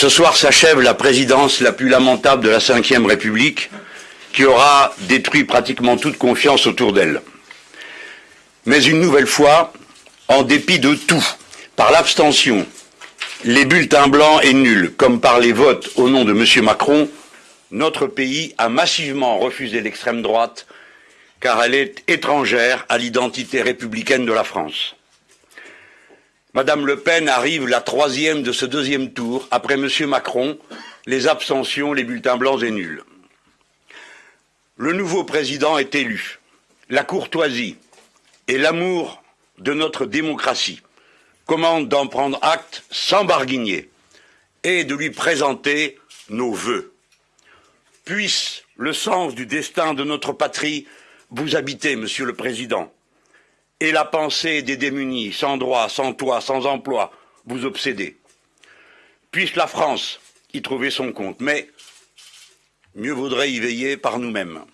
Ce soir s'achève la présidence la plus lamentable de la Ve République, qui aura détruit pratiquement toute confiance autour d'elle. Mais une nouvelle fois, en dépit de tout, par l'abstention, les bulletins blancs et nuls, comme par les votes au nom de M. Macron, notre pays a massivement refusé l'extrême droite, car elle est étrangère à l'identité républicaine de la France. Madame Le Pen arrive la troisième de ce deuxième tour, après M. Macron, les abstentions, les bulletins blancs et nuls. Le nouveau président est élu. La courtoisie et l'amour de notre démocratie commandent d'en prendre acte sans barguigner et de lui présenter nos vœux. Puisse le sens du destin de notre patrie vous habiter, Monsieur le Président, et la pensée des démunis, sans droit, sans toit, sans emploi, vous obséder. Puisse la France y trouver son compte, mais mieux vaudrait y veiller par nous-mêmes.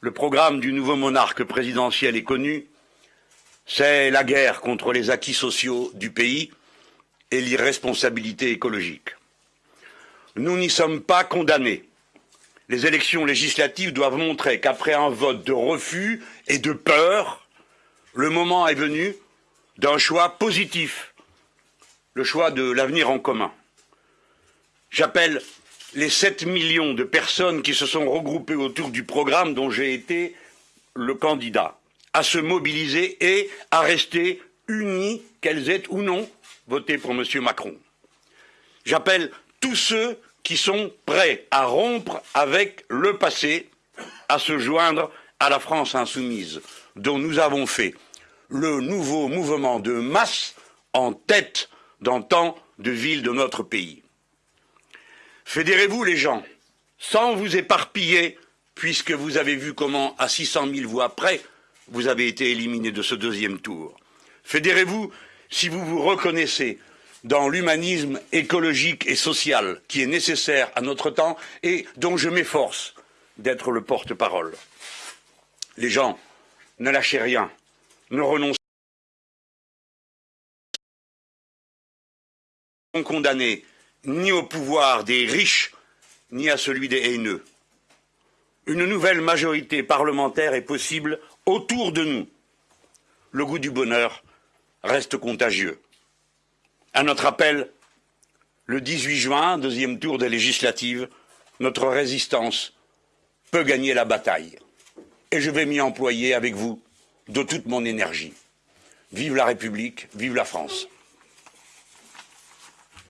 Le programme du nouveau monarque présidentiel est connu, c'est la guerre contre les acquis sociaux du pays et l'irresponsabilité écologique. Nous n'y sommes pas condamnés. Les élections législatives doivent montrer qu'après un vote de refus et de peur, le moment est venu d'un choix positif, le choix de l'avenir en commun. J'appelle les 7 millions de personnes qui se sont regroupées autour du programme dont j'ai été le candidat à se mobiliser et à rester unies, qu'elles aient ou non voté pour M. Macron. J'appelle tous ceux qui sont prêts à rompre avec le passé, à se joindre à la France insoumise dont nous avons fait le nouveau mouvement de masse en tête dans tant de villes de notre pays. Fédérez-vous les gens, sans vous éparpiller, puisque vous avez vu comment, à 600 000 voix près, vous avez été éliminé de ce deuxième tour. Fédérez-vous si vous vous reconnaissez dans l'humanisme écologique et social qui est nécessaire à notre temps et dont je m'efforce d'être le porte-parole. Les gens, ne lâchez rien, ne renoncez pas condamnés ni au pouvoir des riches, ni à celui des haineux. Une nouvelle majorité parlementaire est possible autour de nous. Le goût du bonheur reste contagieux. À notre appel, le 18 juin, deuxième tour des législatives, notre résistance peut gagner la bataille. Et je vais m'y employer avec vous de toute mon énergie. Vive la République, vive la France.